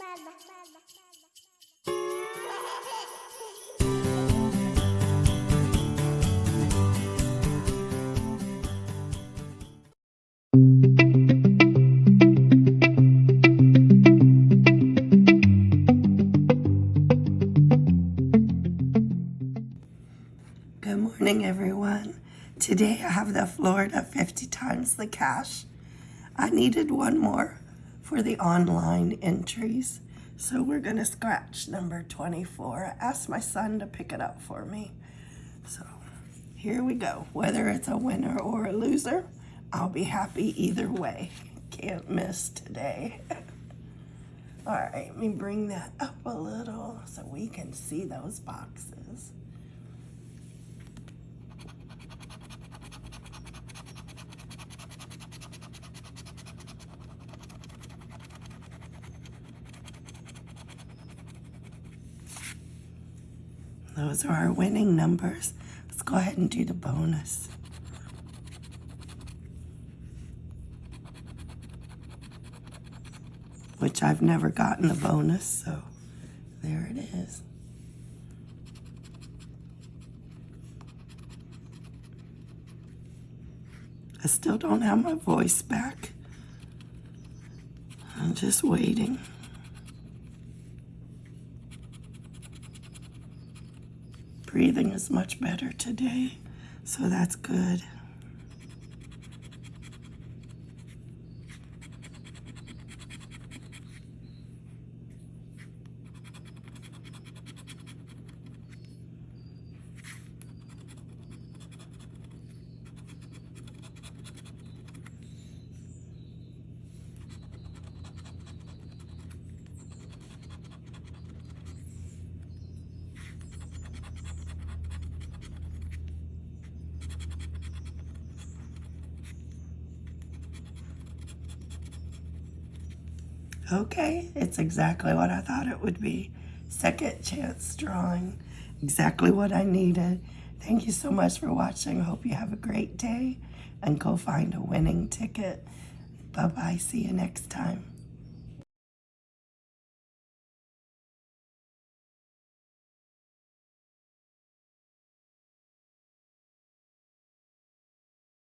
Good morning, everyone. Today I have the Florida 50 times the cash. I needed one more for the online entries, so we're to scratch number 24. I asked my son to pick it up for me. So here we go. Whether it's a winner or a loser, I'll be happy either way. Can't miss today. All right, let me bring that up a little so we can see those boxes. Those are our winning numbers. Let's go ahead and do the bonus. Which I've never gotten the bonus, so there it is. I still don't have my voice back. I'm just waiting. Breathing is much better today, so that's good. Okay, it's exactly what I thought it would be. Second chance drawing, exactly what I needed. Thank you so much for watching. Hope you have a great day and go find a winning ticket. Bye-bye. See you next time.